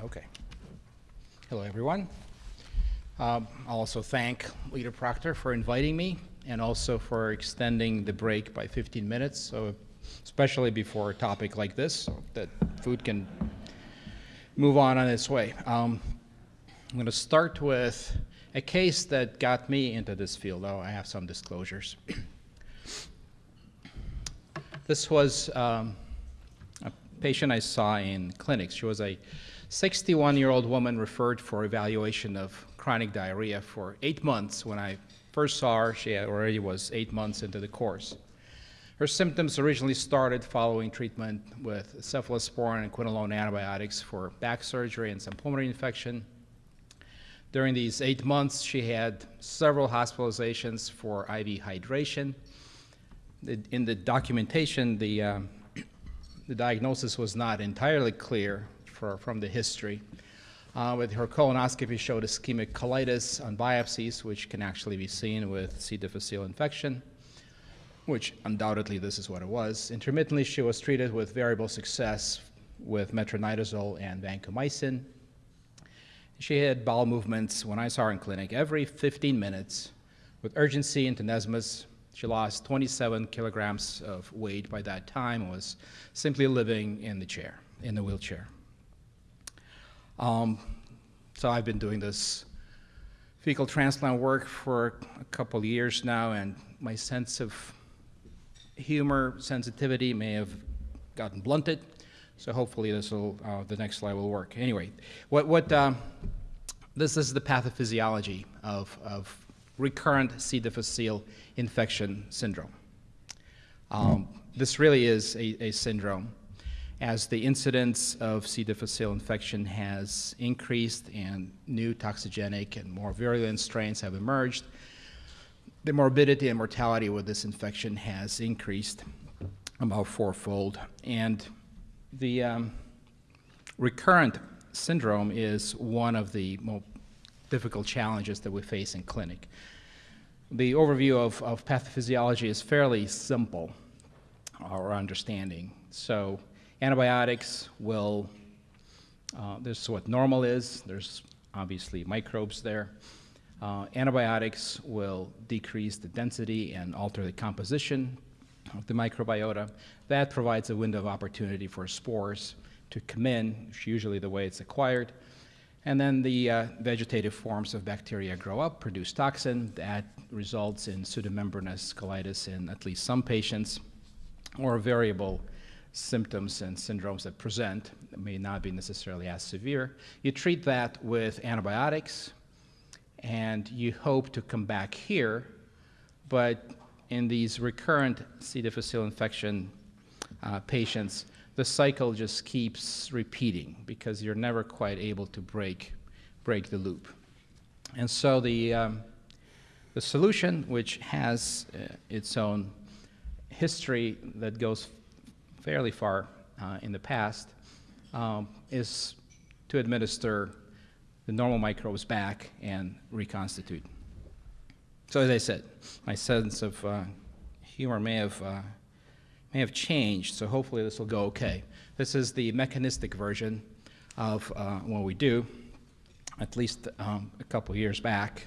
Okay. Hello, everyone. Um, I'll also thank Leader Proctor for inviting me and also for extending the break by 15 minutes, so especially before a topic like this, so that food can move on on its way. Um, I'm going to start with a case that got me into this field, though I have some disclosures. this was um, a patient I saw in clinics. She was a 61-year-old woman referred for evaluation of chronic diarrhea for eight months. When I first saw her, she already was eight months into the course. Her symptoms originally started following treatment with cephalosporin and quinolone antibiotics for back surgery and some pulmonary infection. During these eight months, she had several hospitalizations for IV hydration. In the documentation, the, uh, the diagnosis was not entirely clear for, from the history. Uh, with her colonoscopy showed ischemic colitis on biopsies, which can actually be seen with C. difficile infection, which undoubtedly this is what it was. Intermittently, she was treated with variable success with metronidazole and vancomycin. She had bowel movements when I saw her in clinic every 15 minutes with urgency and tenesmus. She lost 27 kilograms of weight by that time and was simply living in the chair, in the wheelchair. Um, so I've been doing this fecal transplant work for a couple years now, and my sense of humor sensitivity may have gotten blunted. So hopefully this will, uh, the next slide will work. Anyway, what, what um, this is the pathophysiology of, of recurrent C. difficile infection syndrome. Um, this really is a, a syndrome as the incidence of C. difficile infection has increased and new toxigenic and more virulent strains have emerged, the morbidity and mortality with this infection has increased about fourfold. And the um, recurrent syndrome is one of the more difficult challenges that we face in clinic. The overview of, of pathophysiology is fairly simple, our understanding. So Antibiotics will, uh, this is what normal is. There's obviously microbes there. Uh, antibiotics will decrease the density and alter the composition of the microbiota. That provides a window of opportunity for spores to come in, which usually the way it's acquired. And then the uh, vegetative forms of bacteria grow up, produce toxin. That results in pseudomembranous colitis in at least some patients, or a variable symptoms and syndromes that present may not be necessarily as severe. You treat that with antibiotics, and you hope to come back here, but in these recurrent C. difficile infection uh, patients, the cycle just keeps repeating because you're never quite able to break, break the loop. And so the, um, the solution, which has uh, its own history that goes fairly far uh, in the past, um, is to administer the normal microbes back and reconstitute. So as I said, my sense of uh, humor may have, uh, may have changed, so hopefully this will go okay. This is the mechanistic version of uh, what we do, at least um, a couple years back.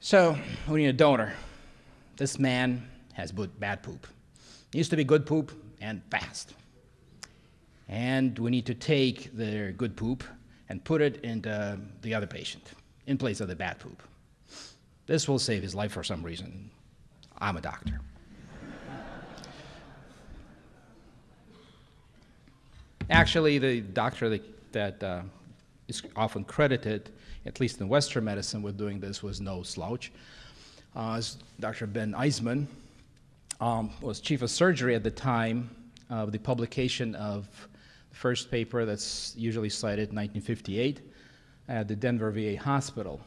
So we need a donor. This man has bad poop. Used to be good poop and fast. And we need to take the good poop and put it into the other patient in place of the bad poop. This will save his life for some reason. I'm a doctor. Actually, the doctor that, that uh, is often credited, at least in Western medicine, with doing this was no slouch. Uh, Dr. Ben Eisman, um, was chief of surgery at the time of the publication of the first paper that's usually cited, 1958, at the Denver VA hospital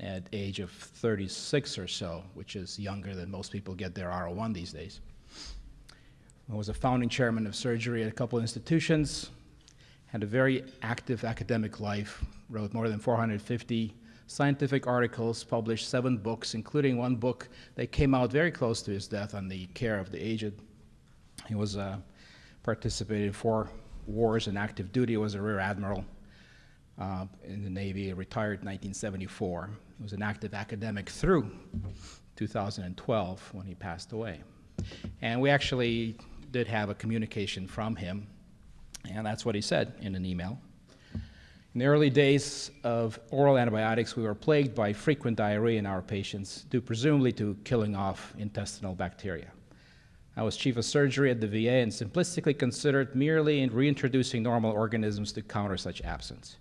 at age of 36 or so, which is younger than most people get their R01 these days. I was a founding chairman of surgery at a couple of institutions, had a very active academic life, wrote more than 450 scientific articles, published seven books, including one book that came out very close to his death on the care of the aged. He was uh, participated in four wars in active duty, was a rear admiral uh, in the Navy, retired in 1974. He was an active academic through 2012 when he passed away. And we actually did have a communication from him, and that's what he said in an email. In the early days of oral antibiotics, we were plagued by frequent diarrhea in our patients, due presumably to killing off intestinal bacteria. I was chief of surgery at the VA and simplistically considered merely in reintroducing normal organisms to counter such absence.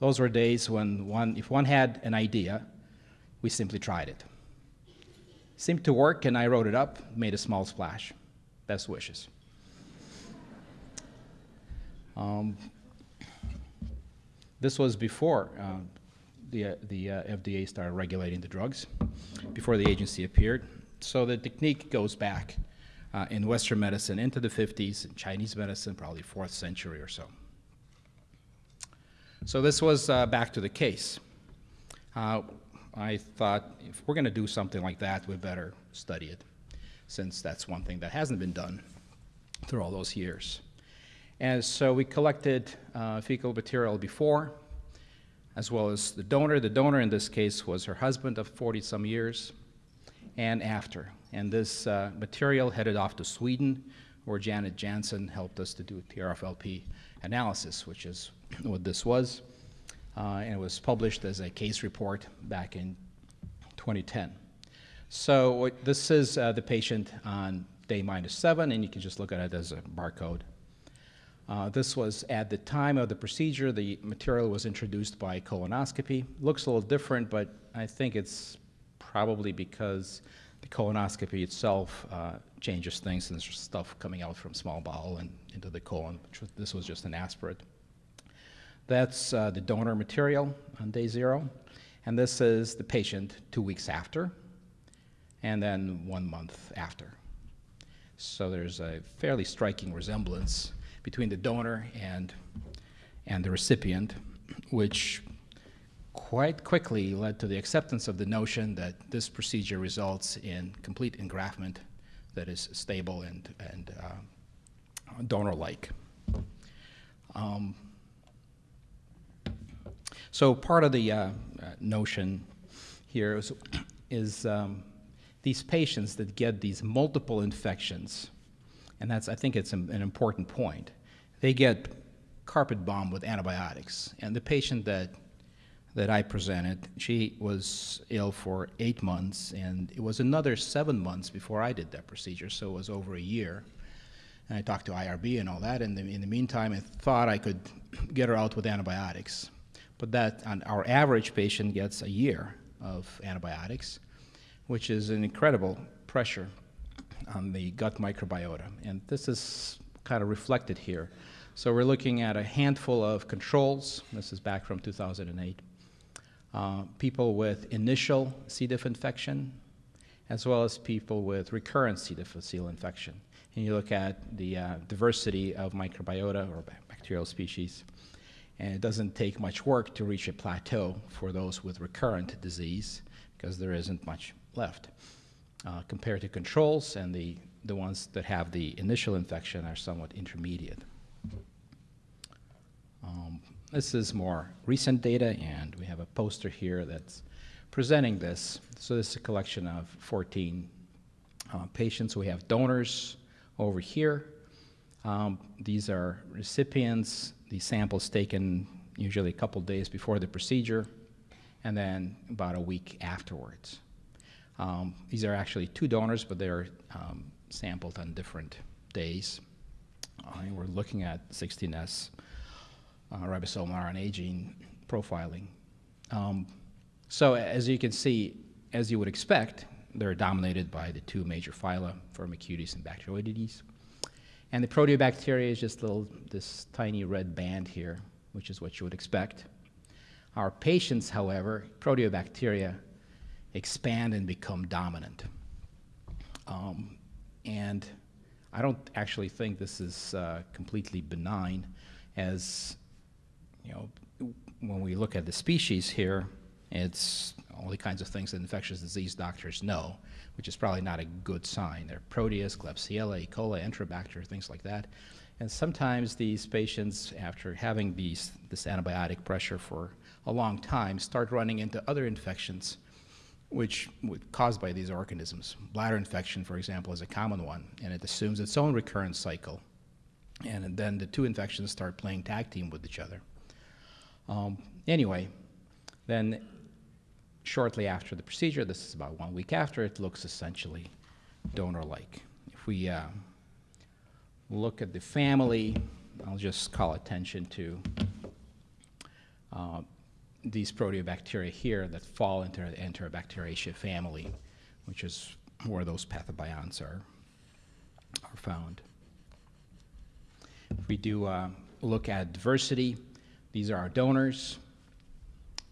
Those were days when one, if one had an idea, we simply tried it. Seemed to work, and I wrote it up, made a small splash. Best wishes. Um, this was before uh, the, uh, the uh, FDA started regulating the drugs, before the agency appeared. So the technique goes back uh, in Western medicine into the 50s, in Chinese medicine, probably 4th century or so. So this was back to the case. I thought if we're going to do something like that, we better study it, since that's one thing that hasn't been done through all those years. And so we collected uh, fecal material before, as well as the donor. The donor in this case was her husband of 40 some years, and after. And this uh, material headed off to Sweden, where Janet Jansen helped us to do TRFLP analysis, which is what this was. Uh, and it was published as a case report back in 2010. So this is uh, the patient on day minus seven, and you can just look at it as a barcode. Uh, this was at the time of the procedure. The material was introduced by colonoscopy. Looks a little different, but I think it's probably because the colonoscopy itself uh, changes things and there's stuff coming out from small bowel and into the colon. This was just an aspirate. That's uh, the donor material on day zero. And this is the patient two weeks after, and then one month after. So there's a fairly striking resemblance between the donor and, and the recipient, which quite quickly led to the acceptance of the notion that this procedure results in complete engraftment that is stable and, and uh, donor-like. Um, so part of the uh, uh notion here is, is um, these patients that get these multiple infections and that's, I think it's an, an important point. They get carpet bombed with antibiotics. And the patient that, that I presented, she was ill for eight months, and it was another seven months before I did that procedure, so it was over a year. And I talked to IRB and all that, and in the meantime, I thought I could get her out with antibiotics. But that, our average patient gets a year of antibiotics, which is an incredible pressure on the gut microbiota. And this is kind of reflected here. So we're looking at a handful of controls. This is back from 2008. Uh, people with initial C. diff infection, as well as people with recurrent C. difficile infection. And you look at the uh, diversity of microbiota or bacterial species, and it doesn't take much work to reach a plateau for those with recurrent disease because there isn't much left uh, compared to controls, and the, the ones that have the initial infection are somewhat intermediate. Um, this is more recent data, and we have a poster here that's presenting this. So this is a collection of 14 uh, patients. We have donors over here. Um, these are recipients, these samples taken usually a couple days before the procedure, and then about a week afterwards. Um, these are actually two donors, but they're um, sampled on different days. Uh, we're looking at 16S uh, ribosomal RNA gene profiling. Um, so as you can see, as you would expect, they're dominated by the two major phyla, Firmicutes and Bacteroidetes. And the proteobacteria is just little, this tiny red band here, which is what you would expect. Our patients, however, proteobacteria expand and become dominant. Um, and I don't actually think this is uh, completely benign as, you know, when we look at the species here, it's all the kinds of things that infectious disease doctors know, which is probably not a good sign. They're Proteus, Klebsiella, E. coli, Enterobacter, things like that. And sometimes these patients, after having these, this antibiotic pressure for a long time, start running into other infections which was caused by these organisms. Bladder infection, for example, is a common one, and it assumes its own recurrence cycle. And then the two infections start playing tag team with each other. Um, anyway, then shortly after the procedure, this is about one week after, it looks essentially donor-like. If we uh, look at the family, I'll just call attention to uh, these proteobacteria here that fall into the Enterobacteriaceae family, which is where those pathobionts are, are found. If we do uh, look at diversity, these are our donors.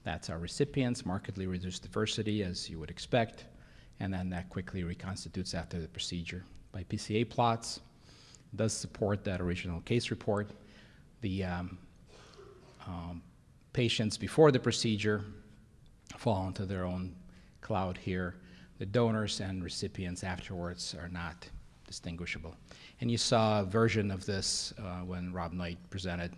That's our recipients, markedly reduced diversity, as you would expect, and then that quickly reconstitutes after the procedure. By PCA plots, does support that original case report. The um, um, patients before the procedure fall into their own cloud here. The donors and recipients afterwards are not distinguishable. And you saw a version of this uh, when Rob Knight presented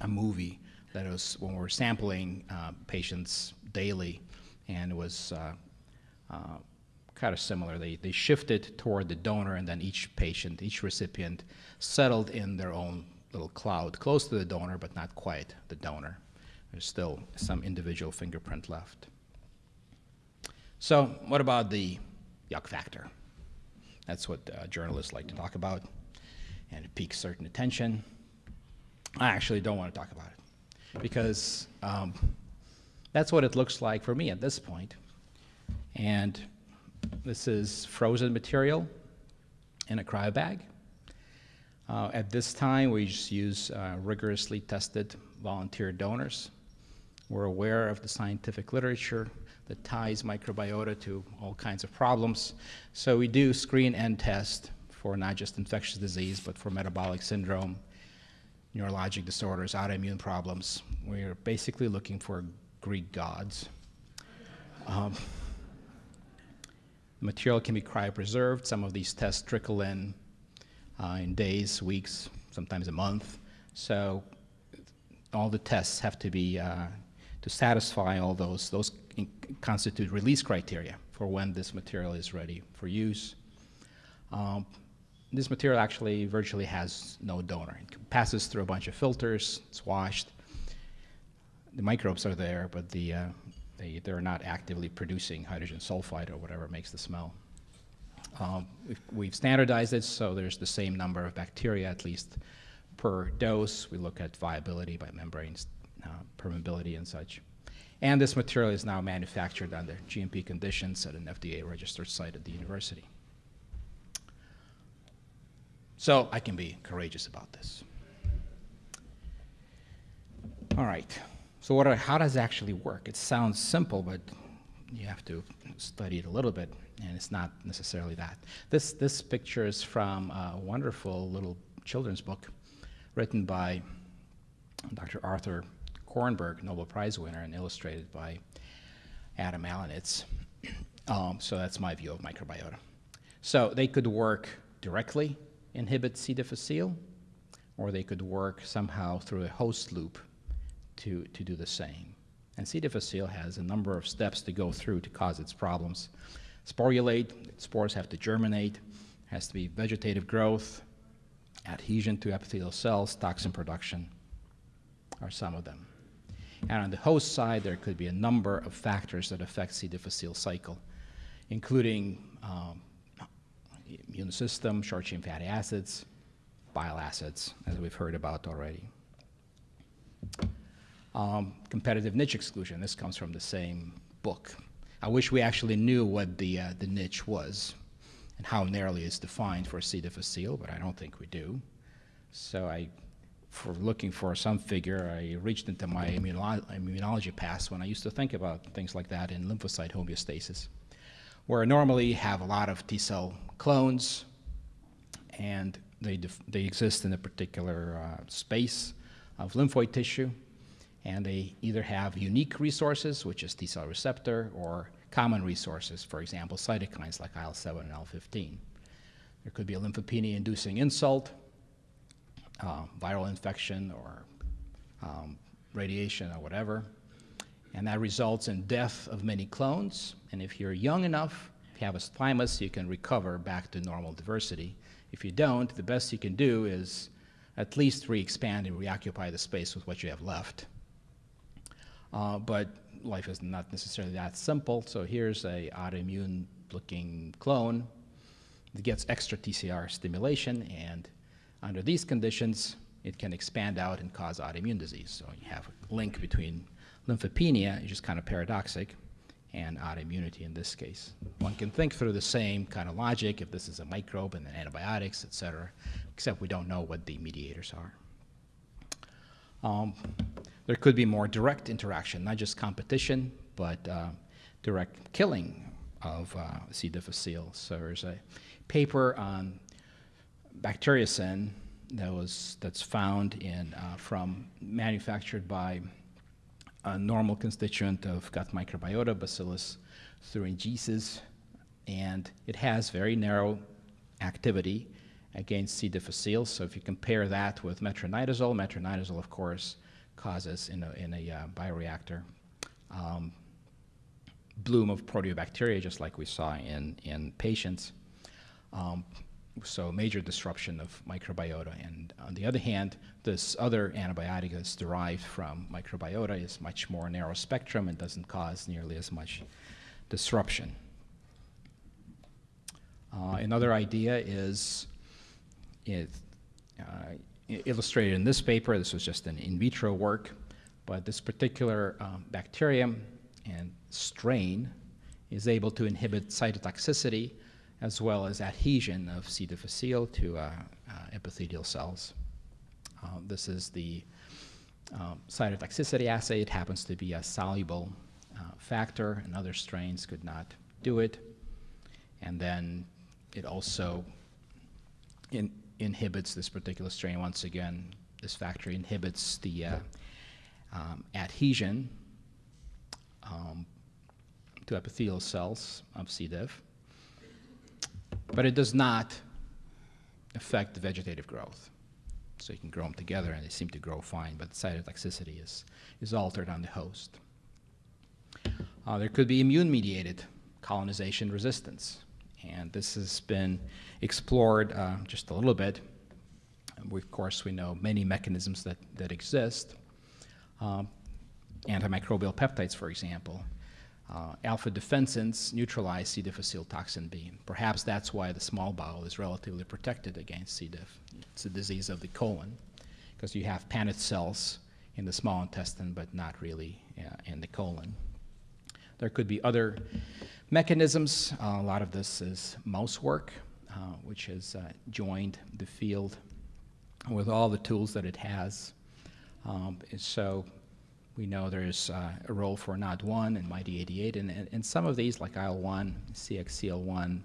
a movie that was when we were sampling uh, patients daily, and it was uh, uh kind of similar. They, they shifted toward the donor, and then each patient, each recipient, settled in their own little cloud, close to the donor, but not quite the donor. There's still some individual fingerprint left. So, what about the yuck factor? That's what uh, journalists like to talk about, and it piques certain attention. I actually don't want to talk about it because um, that's what it looks like for me at this point. And this is frozen material in a cryo bag. Uh, at this time, we just use uh, rigorously tested volunteer donors. We're aware of the scientific literature that ties microbiota to all kinds of problems. So we do screen and test for not just infectious disease, but for metabolic syndrome, neurologic disorders, autoimmune problems. We're basically looking for Greek gods. Um, the material can be cryopreserved. Some of these tests trickle in uh, in days, weeks, sometimes a month. So all the tests have to be uh, to satisfy all those. Those constitute release criteria for when this material is ready for use. Um, this material actually virtually has no donor. It passes through a bunch of filters, it's washed. The microbes are there, but the, uh, they, they're not actively producing hydrogen sulfide or whatever makes the smell. Um, we've, standardized it so there's the same number of bacteria at least per dose. We look at viability by membranes, Uh, permeability and such. And this material is now manufactured under GMP conditions at an FDA registered site at the university. So I can be courageous about this. All right. So what are, how does it actually work? It sounds simple, but you have to study it a little bit, and it's not necessarily that. This, this picture is from a wonderful little children's book written by Dr. Arthur Kornberg, Nobel Prize winner, and illustrated by Adam Alanitz. Um, so that's my view of microbiota. So they could work directly, inhibit C. difficile, or they could work somehow through a host loop to, to do the same. And C. difficile has a number of steps to go through to cause its problems. Sporulate, spores have to germinate, has to be vegetative growth, adhesion to epithelial cells, toxin production are some of them. And on the host side, there could be a number of factors that affect C. difficile cycle, including um, immune system, short-chain fatty acids, bile acids, as we've heard about already. Um, competitive niche exclusion. This comes from the same book. I wish we actually knew what the, uh, the niche was and how narrowly it's defined for C. difficile, but I don't think we do. So I, for looking for some figure, I reached into my immuno immunology past when I used to think about things like that in lymphocyte homeostasis, where I normally have a lot of T cell clones, and they, they exist in a particular uh, space of lymphoid tissue, and they either have unique resources, which is T cell receptor, or common resources, for example, cytokines like IL-7 and IL-15. There could be a lymphopenia-inducing insult, uh, viral infection or um, radiation or whatever. And that results in death of many clones. And if you're young enough, if you have a thymus, you can recover back to normal diversity. If you don't, the best you can do is at least re-expand and reoccupy the space with what you have left. Uh, but life is not necessarily that simple. So here's a autoimmune looking clone that gets extra TCR stimulation and under these conditions, it can expand out and cause autoimmune disease. So you have a link between lymphopenia, which is kind of paradoxic, and autoimmunity in this case. One can think through the same kind of logic if this is a microbe and then antibiotics, et cetera, except we don't know what the mediators are. Um, there could be more direct interaction, not just competition, but uh, direct killing of uh, C. difficile. So there's a paper on bacteriocin that was that's found in uh, from manufactured by a normal constituent of gut microbiota, Bacillus thuringiensis, and it has very narrow activity against C. difficile. So if you compare that with metronidazole, metronidazole, of course, causes in a, in a uh, bioreactor um, bloom of proteobacteria, just like we saw in, in patients. Um, so major disruption of microbiota. And on the other hand, this other antibiotic that's derived from microbiota is much more narrow spectrum and doesn't cause nearly as much disruption. Uh, another idea is it, uh, illustrated in this paper. This was just an in vitro work, but this particular um, bacterium and strain is able to inhibit cytotoxicity as well as adhesion of C. difficile to uh, uh, epithelial cells. Uh, this is the um, cytotoxicity assay. It happens to be a soluble factor, and other strains could not do it. And then it also in, inhibits this particular strain. Once again, this factor inhibits the uh, um, adhesion um, to epithelial cells of C. diff but it does not affect the vegetative growth. So you can grow them together and they seem to grow fine, but cytotoxicity is, is altered on the host. Uh, there could be immune-mediated colonization resistance, and this has been explored uh, just a little bit. We, of course, we know many mechanisms that, that exist. Um, antimicrobial peptides, for example, uh, alpha defensins neutralize C. difficile toxin B. Perhaps that's why the small bowel is relatively protected against C. diff. It's a disease of the colon because you have Paneth cells in the small intestine but not really uh, in the colon. There could be other mechanisms. Uh, a lot of this is mouse work, uh, which has uh, joined the field with all the tools that it has. Um, so we know there's uh, a role for NOD1 and MyD88, and, and, and some of these, like IL-1, CXCL1,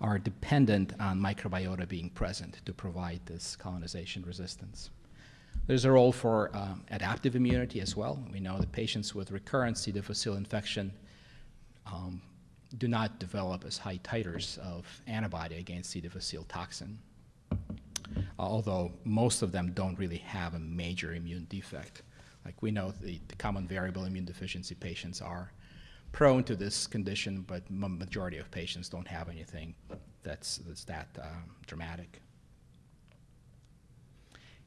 are dependent on microbiota being present to provide this colonization resistance. There's a role for um, adaptive immunity as well. We know that patients with recurrent C. difficile infection um, do not develop as high titers of antibody against C. difficile toxin, although most of them don't really have a major immune defect. Like we know the, the common variable immune deficiency patients are prone to this condition, but majority of patients don't have anything that's, that's that uh, dramatic.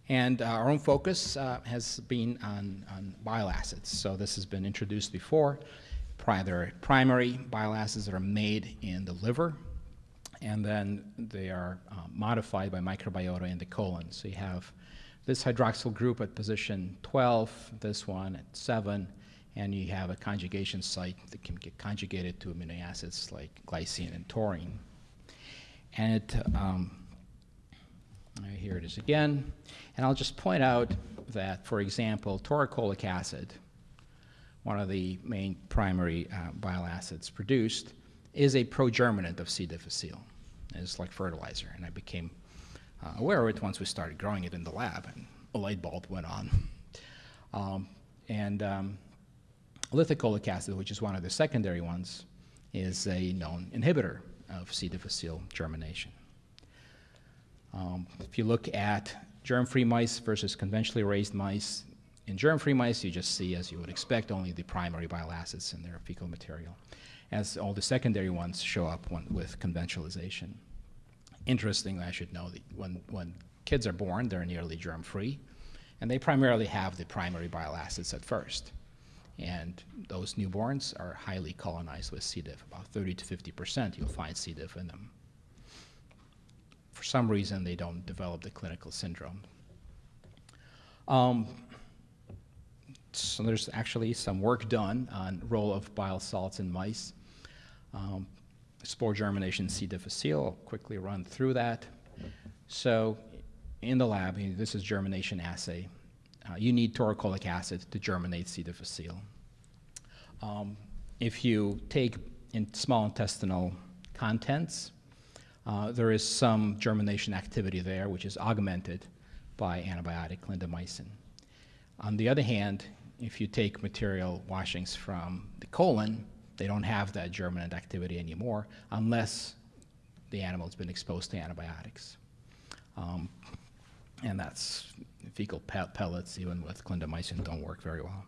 And uh, our own focus uh, has been on, on bile acids. So this has been introduced before. Pri primary bile acids that are made in the liver, and then they are uh, modified by microbiota in the colon. So you have this hydroxyl group at position 12, this one at 7, and you have a conjugation site that can get conjugated to amino acids like glycine and taurine. And it, um, here it is again. And I'll just point out that, for example, taurocolic acid, one of the main primary uh, bile acids produced, is a progerminant of C. difficile. It's like fertilizer, and I became uh, aware of it once we started growing it in the lab, and a light bulb went on. Um, and um, lithocolic acid, which is one of the secondary ones, is a known inhibitor of C. difficile germination. Um, if you look at germ-free mice versus conventionally raised mice. In germ-free mice, you just see, as you would expect, only the primary bile acids in their fecal material, as all the secondary ones show up when, with conventionalization. Interestingly, I should know that when, when kids are born, they're nearly germ-free, and they primarily have the primary bile acids at first. And those newborns are highly colonized with C. diff. About 30 to 50 percent you'll find C. diff in them. For some reason, they don't develop the clinical syndrome. Um, so there's actually some work done on role of bile salts in mice. Um, spore germination C. difficile, I'll quickly run through that. So in the lab, this is germination assay. Uh, you need taurocolic acid to germinate C. difficile. Um, if you take in small intestinal contents, uh, there is some germination activity there, which is augmented by antibiotic clindamycin. On the other hand, if you take material washings from the colon, they don't have that germinant activity anymore unless the animal's been exposed to antibiotics. Um, and that's fecal pe pellets, even with clindamycin, don't work very well.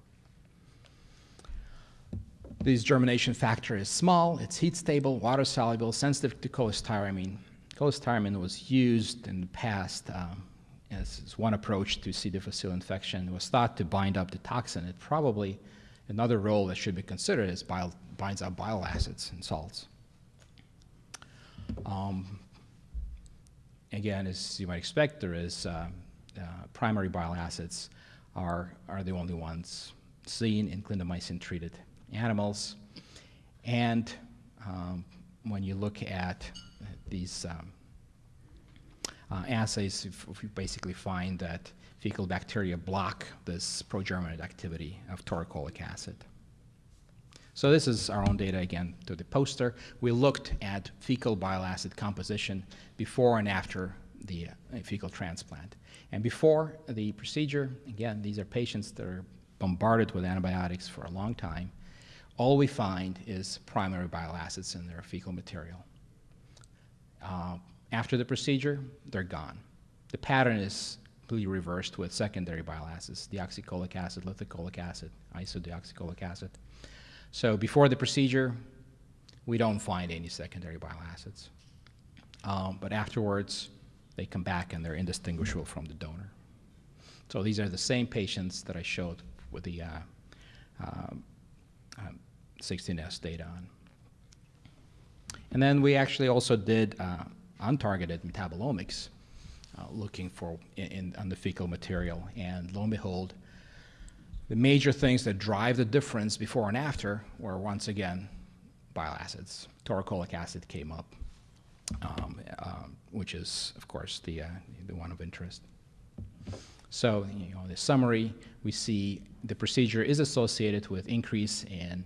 This germination factor is small, it's heat stable, water soluble, sensitive to cholestyramine. Cholestyramine was used in the past um, as, as, one approach to C. difficile infection. It was thought to bind up the toxin. It probably, another role that should be considered is bile, binds up bile acids and salts. Um, again, as you might expect, there is uh, uh, primary bile acids are, are the only ones seen in clindamycin-treated animals. And um, when you look at these um, uh, assays, you basically find that fecal bacteria block this progerminate activity of taurocolic acid. So this is our own data again to the poster. We looked at fecal bile acid composition before and after the uh, fecal transplant. And before the procedure, again, these are patients that are bombarded with antibiotics for a long time. All we find is primary bile acids in their fecal material. Uh, after the procedure, they're gone. The pattern is completely reversed with secondary bile acids, deoxycholic acid, lithocholic acid, isodeoxycholic acid. So before the procedure, we don't find any secondary bile acids. Um, but afterwards, they come back and they're indistinguishable from the donor. So these are the same patients that I showed with the uh, um, um, 16S data on. And then we actually also did uh, untargeted metabolomics, uh, looking for in, in, on the fecal material. And lo and behold, the major things that drive the difference before and after were once again bile acids. Taurocolic acid came up um, uh, which is, of course, the, uh, the one of interest. So, you know, the summary, we see the procedure is associated with increase in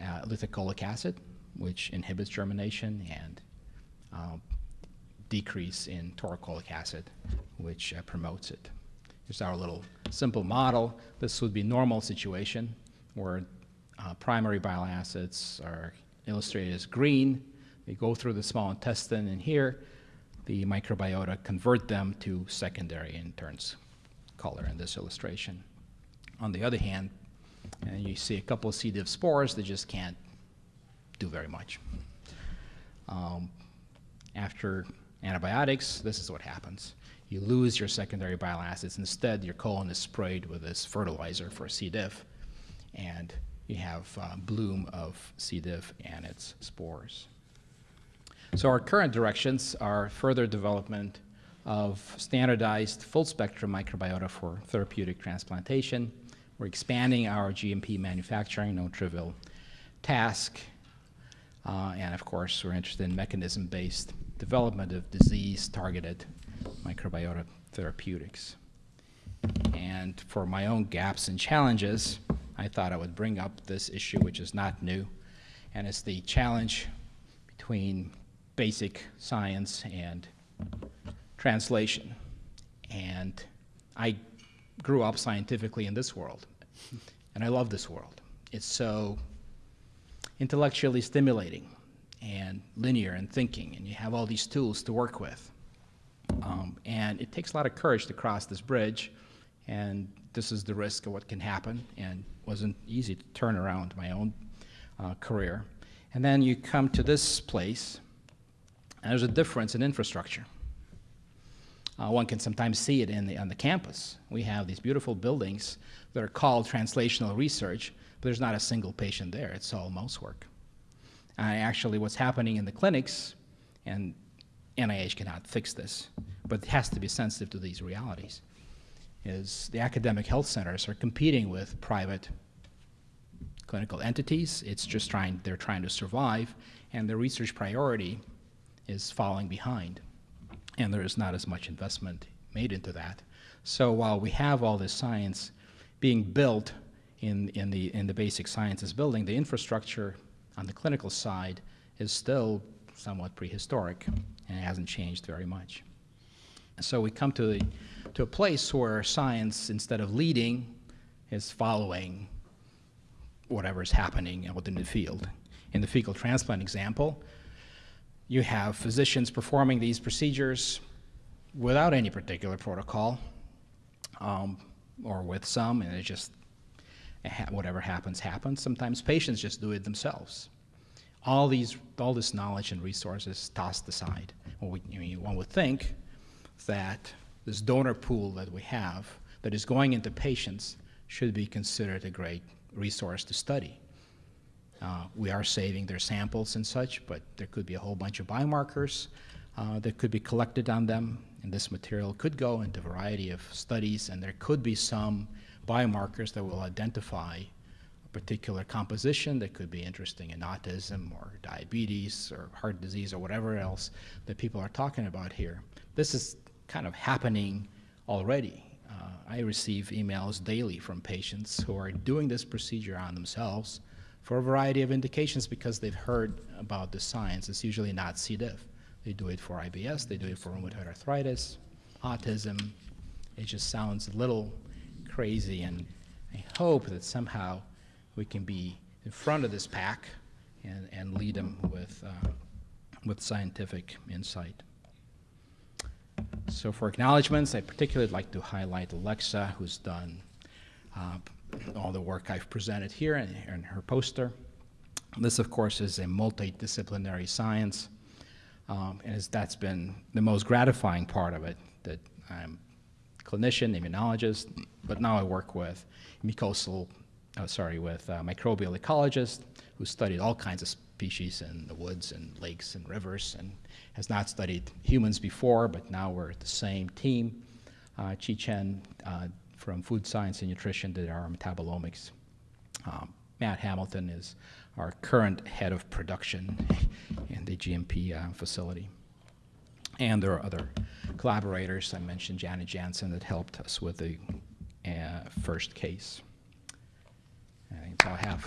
uh, lithocholic acid, which inhibits germination, and uh, decrease in taurocolic acid, which uh, promotes it. Here's our little simple model. This would be normal situation where uh, primary bile acids are illustrated as green, they go through the small intestine, and here the microbiota convert them to secondary and turns color in this illustration. On the other hand, and you see a couple of C. diff spores that just can't do very much. Um, after antibiotics, this is what happens. You lose your secondary bile acids. Instead, your colon is sprayed with this fertilizer for C. diff, and you have uh, bloom of C. diff and its spores. So our current directions are further development of standardized full spectrum microbiota for therapeutic transplantation. We're expanding our GMP manufacturing, no trivial task. Uh, and of course, we're interested in mechanism-based development of disease-targeted microbiota therapeutics. And for my own gaps and challenges, I thought I would bring up this issue, which is not new, and it's the challenge between basic science and translation. And I grew up scientifically in this world, and I love this world. It's so intellectually stimulating and linear and thinking, and you have all these tools to work with. Um, and it takes a lot of courage to cross this bridge, and this is the risk of what can happen, and wasn't easy to turn around my own uh, career. And then you come to this place, and there's a difference in infrastructure. Uh, one can sometimes see it in the, on the campus. We have these beautiful buildings that are called translational research, but there's not a single patient there. It's all mouse work. Actually, what's happening in the clinics, and NIH cannot fix this, but it has to be sensitive to these realities, is the academic health centers are competing with private clinical entities. It's just trying, they're trying to survive, and the research priority is falling behind. And there is not as much investment made into that. So while we have all this science being built in, in, the, in the basic sciences building, the infrastructure on the clinical side is still somewhat prehistoric and it hasn't changed very much. So we come to, the, to a place where science, instead of leading, is following whatever is happening within the field. In the fecal transplant example, you have physicians performing these procedures without any particular protocol, um, or with some, and it just, whatever happens, happens. Sometimes patients just do it themselves. All these, all this knowledge and resources tossed aside. Well, we, I mean, one would think that this donor pool that we have that is going into patients should be considered a great resource to study. Uh, we are saving their samples and such, but there could be a whole bunch of biomarkers uh, that could be collected on them, and this material could go into a variety of studies, and there could be some biomarkers that will identify particular composition that could be interesting in autism or diabetes or heart disease or whatever else that people are talking about here. This is kind of happening already. Uh, I receive emails daily from patients who are doing this procedure on themselves for a variety of indications because they've heard about the science. It's usually not C. diff. They do it for IBS, they do it for rheumatoid arthritis, autism. It just sounds a little crazy, and I hope that somehow we can be in front of this pack and, and lead them with, uh, with scientific insight. So for acknowledgments, I particularly like to highlight Alexa, who's done uh, all the work I've presented here in, in her poster. This, of course, is a multidisciplinary science, um, and that's been the most gratifying part of it, that I'm a clinician, immunologist, but now I work with mucosal, oh, sorry, with uh, microbial ecologists who studied all kinds of species in the woods and lakes and rivers and has not studied humans before, but now we're the same team. Uh, Chi Chen uh, from Food Science and Nutrition did our metabolomics. Um, Matt Hamilton is our current head of production in the GMP uh, facility. And there are other collaborators. I mentioned Janet Jansen that helped us with the uh, first case. All I have.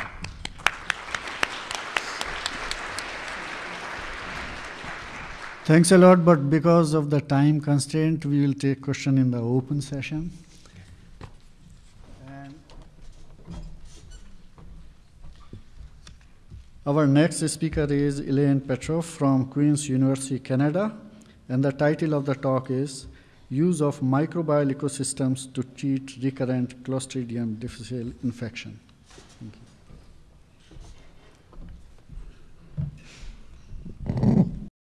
Thanks a lot, but because of the time constraint, we will take question in the open session. Our next speaker is Elaine Petrov from Queen's University, Canada, and the title of the talk is Use of Microbial Ecosystems to Treat Recurrent Clostridium difficile Infection.